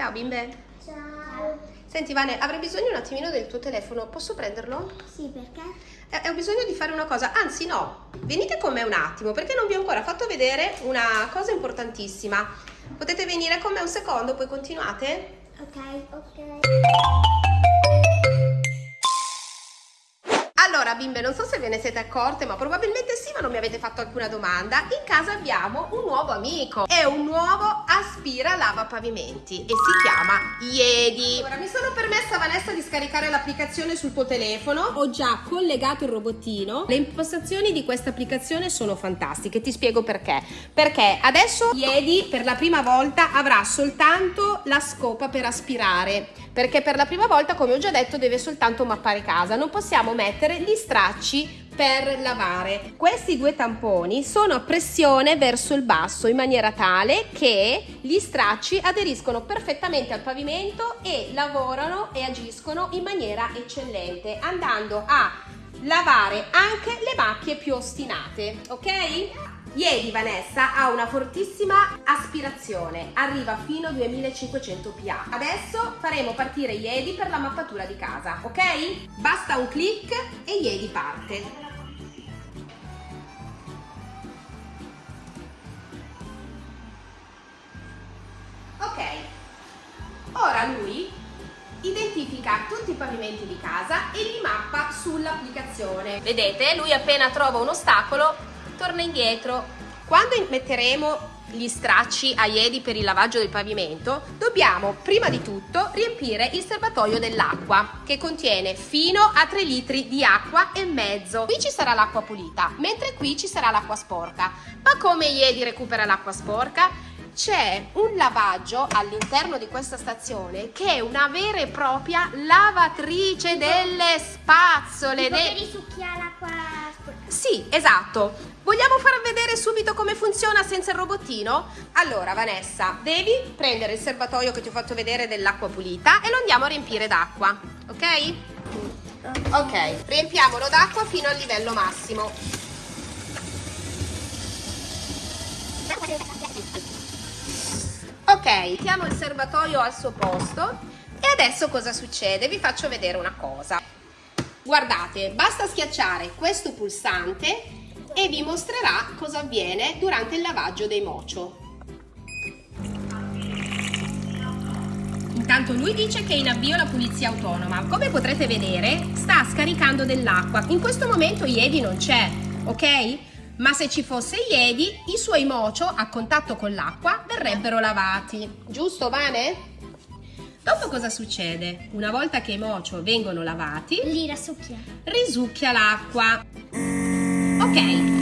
Ciao bimbe. Ciao. Senti Vane, avrei bisogno un attimino del tuo telefono, posso prenderlo? Sì, perché? Eh, ho bisogno di fare una cosa, anzi no, venite con me un attimo perché non vi ho ancora fatto vedere una cosa importantissima. Potete venire con me un secondo, poi continuate? Ok, ok. Allora, bimbe, non so se ve ne siete accorte, ma probabilmente sì, ma non mi avete fatto alcuna domanda. In casa abbiamo un nuovo amico. È un nuovo aspira lava pavimenti e si chiama Iedi. Ora, mi sono permessa, Vanessa, di scaricare l'applicazione sul tuo telefono. Ho già collegato il robottino. Le impostazioni di questa applicazione sono fantastiche. Ti spiego perché. Perché adesso Iedi per la prima volta avrà soltanto la scopa per aspirare. Perché per la prima volta, come ho già detto, deve soltanto mappare casa. Non possiamo mettere gli stracci per lavare. Questi due tamponi sono a pressione verso il basso in maniera tale che gli stracci aderiscono perfettamente al pavimento e lavorano e agiscono in maniera eccellente andando a lavare anche le macchie più ostinate, ok? Ieri Vanessa ha una fortissima aspirazione, arriva fino a 2500 PA. Adesso faremo partire Iedi per la mappatura di casa, ok? Basta un clic e Iedi parte. Identifica tutti i pavimenti di casa e li mappa sull'applicazione. Vedete, lui appena trova un ostacolo torna indietro. Quando metteremo gli stracci a iedi per il lavaggio del pavimento, dobbiamo prima di tutto riempire il serbatoio dell'acqua che contiene fino a 3 litri di acqua e mezzo. Qui ci sarà l'acqua pulita, mentre qui ci sarà l'acqua sporca. Ma come iedi recupera l'acqua sporca? C'è un lavaggio all'interno di questa stazione che è una vera e propria lavatrice delle spazzole. Tipo che risucchia l'acqua sporca. Sì, esatto. Vogliamo far vedere subito come funziona senza il robottino? Allora, Vanessa, devi prendere il serbatoio che ti ho fatto vedere dell'acqua pulita e lo andiamo a riempire d'acqua, ok? Ok, riempiamolo d'acqua fino al livello massimo. Ok, mettiamo il serbatoio al suo posto e adesso cosa succede? Vi faccio vedere una cosa. Guardate, basta schiacciare questo pulsante e vi mostrerà cosa avviene durante il lavaggio dei mocio. Intanto lui dice che è in avvio la pulizia autonoma. Come potrete vedere sta scaricando dell'acqua. In questo momento Iedi non c'è, ok? Ma se ci fosse Iedi, i suoi mocio a contatto con l'acqua verrebbero lavati. Giusto, Vane? Dopo cosa succede? Una volta che i mocio vengono lavati, li risucchia. Risucchia l'acqua. Ok,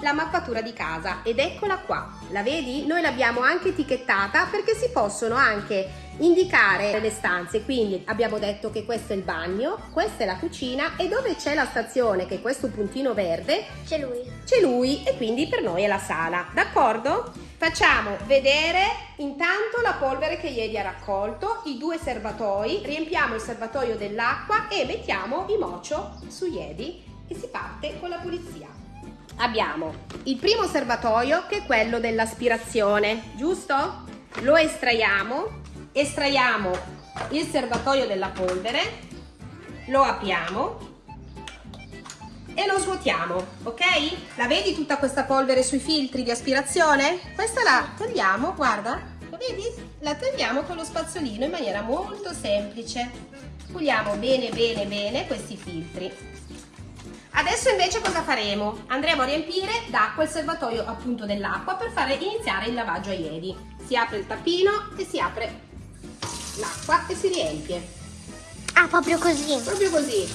la mappatura di casa ed eccola qua. La vedi? Noi l'abbiamo anche etichettata perché si possono anche indicare le stanze. Quindi abbiamo detto che questo è il bagno, questa è la cucina e dove c'è la stazione, che è questo puntino verde, c'è lui. C'è lui e quindi per noi è la sala. D'accordo? Facciamo vedere intanto la polvere che ieri ha raccolto, i due serbatoi, riempiamo il serbatoio dell'acqua e mettiamo i mocio su iedi e si parte con la pulizia. Abbiamo il primo serbatoio che è quello dell'aspirazione, giusto? Lo estraiamo, estraiamo il serbatoio della polvere, lo apriamo e lo svuotiamo, ok? La vedi tutta questa polvere sui filtri di aspirazione? Questa la togliamo, guarda, lo vedi? La togliamo con lo spazzolino in maniera molto semplice. Puliamo bene bene bene questi filtri. Adesso invece cosa faremo? Andremo a riempire d'acqua il serbatoio appunto dell'acqua per fare iniziare il lavaggio a ieri. Si apre il tappino e si apre l'acqua e si riempie. Ah, proprio così? Proprio così.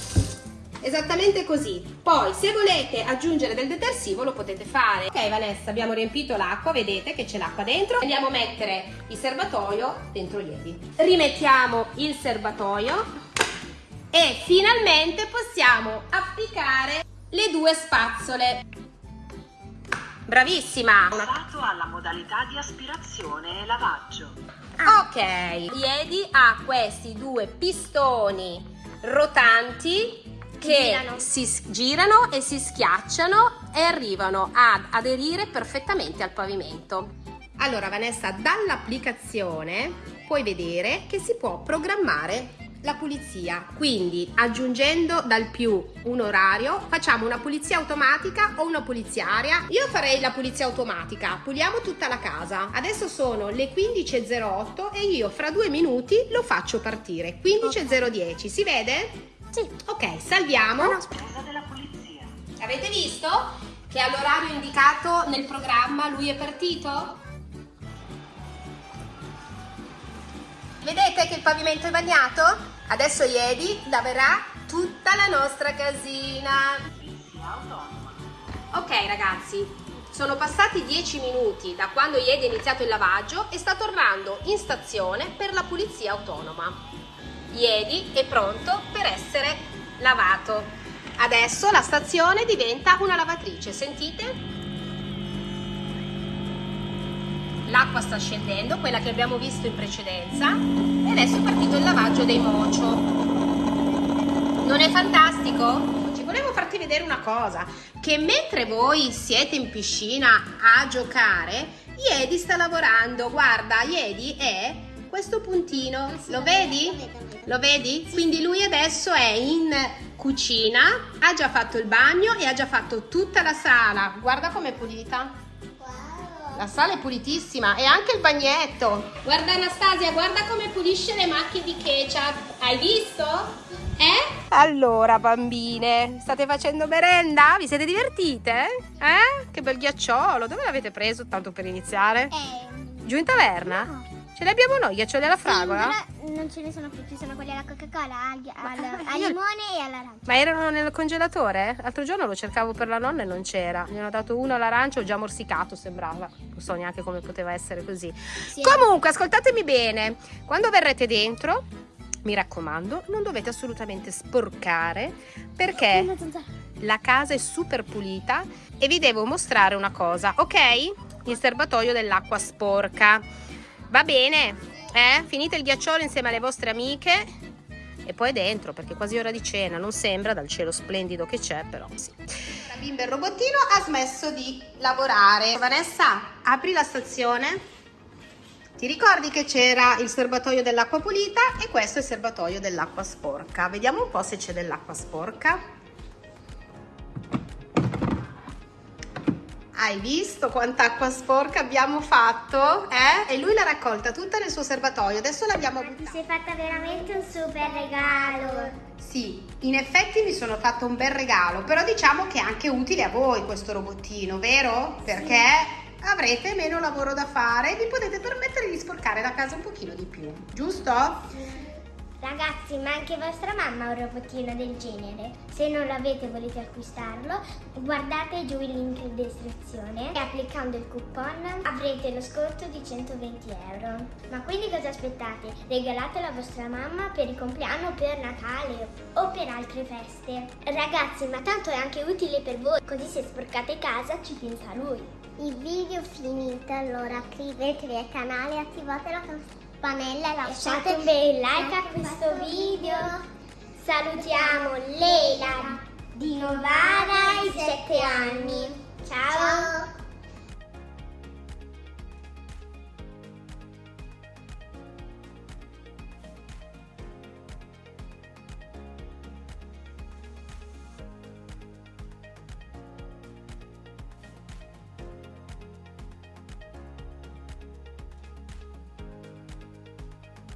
Esattamente così. Poi se volete aggiungere del detersivo lo potete fare. Ok Vanessa, abbiamo riempito l'acqua, vedete che c'è l'acqua dentro. Andiamo a mettere il serbatoio dentro ieri. Rimettiamo il serbatoio e finalmente possiamo applicare le due spazzole. Bravissima! Passato alla modalità di aspirazione e lavaggio. Ah. Ok, Iedi ha questi due pistoni rotanti che Girano. si girano e si schiacciano e arrivano ad aderire perfettamente al pavimento. Allora Vanessa, dall'applicazione puoi vedere che si può programmare la pulizia, quindi aggiungendo dal più un orario, facciamo una pulizia automatica o una pulizia aria. Io farei la pulizia automatica, puliamo tutta la casa. Adesso sono le 15.08 e io fra due minuti lo faccio partire. 15.010, si vede? Sì. Ok, salviamo. No, no. Avete visto che all'orario indicato nel programma lui è partito? Vedete che il pavimento è bagnato? Adesso Iedi laverà tutta la nostra casina. Ok ragazzi, sono passati 10 minuti da quando Iedi ha iniziato il lavaggio e sta tornando in stazione per la pulizia autonoma. Iedi è pronto per essere lavato. Adesso la stazione diventa una lavatrice, sentite? L'acqua sta scendendo, quella che abbiamo visto in precedenza, e adesso è partito il lavaggio dei mocio. Non è fantastico? Volevo farti vedere una cosa, che mentre voi siete in piscina a giocare, Iedi sta lavorando. Guarda, Iedi è questo puntino, lo vedi? Lo vedi? Quindi lui adesso è in cucina, ha già fatto il bagno e ha già fatto tutta la sala. Guarda com'è pulita. Wow. La sala è pulitissima e anche il bagnetto. Guarda Anastasia, guarda come pulisce le macchie di ketchup. Hai visto? Eh? Allora bambine, state facendo merenda? Vi siete divertite? Eh? Che bel ghiacciolo. Dove l'avete preso tanto per iniziare? Eh, Giù in taverna? no. Ce li abbiamo noi, ghiaccioli alla fragola? Sì, però non ce ne sono più, ci sono quelli alla Coca-Cola, al, al, al io- limone e all'arancia. Ma erano nel congelatore? L'altro giorno lo cercavo per la nonna e non c'era. Gli hanno dato uno all'arancia, ho già morsicato, sembrava. Non so neanche come poteva essere così. Sì. Comunque, ascoltatemi bene. Quando verrete dentro, mi raccomando, non dovete assolutamente sporcare perché la casa è super pulita e vi devo mostrare una cosa, ok? Il serbatoio dell'acqua sporca. Va bene? Eh? Finite il ghiacciolo insieme alle vostre amiche e poi dentro perché è quasi ora di cena, non sembra dal cielo splendido che c'è, però sì. La bimba il robottino ha smesso di lavorare. Vanessa, apri la stazione. Ti ricordi che c'era il serbatoio dell'acqua pulita e questo è il serbatoio dell'acqua sporca. Vediamo un po' se c'è dell'acqua sporca. Hai visto quanta acqua sporca abbiamo fatto? Eh? E lui l'ha raccolta tutta nel suo serbatoio. Adesso l'abbiamo Ti buttata. sei fatta veramente un super regalo. Sì, in effetti mi sono fatto un bel regalo, però diciamo che è anche utile a voi questo robottino, vero? Perché avrete meno lavoro da fare e vi potete permettere di sporcare la casa un pochino di più, giusto? Ragazzi, ma anche vostra mamma ha un robottino del genere. Se non l'avete e volete acquistarlo, guardate giù il link in descrizione e applicando il coupon avrete lo sconto di 120 euro. Ma quindi cosa aspettate? Regalatelo a vostra mamma per il compleanno, per Natale o per altre feste. Ragazzi, ma tanto è anche utile per voi, così se sporcate casa ci pensa lui. Il video finito, allora iscrivetevi al canale e attivate la campanella e lasciate un bel like a questo video. Salutiamo Leila di Novara ai 7 anni. Ciao.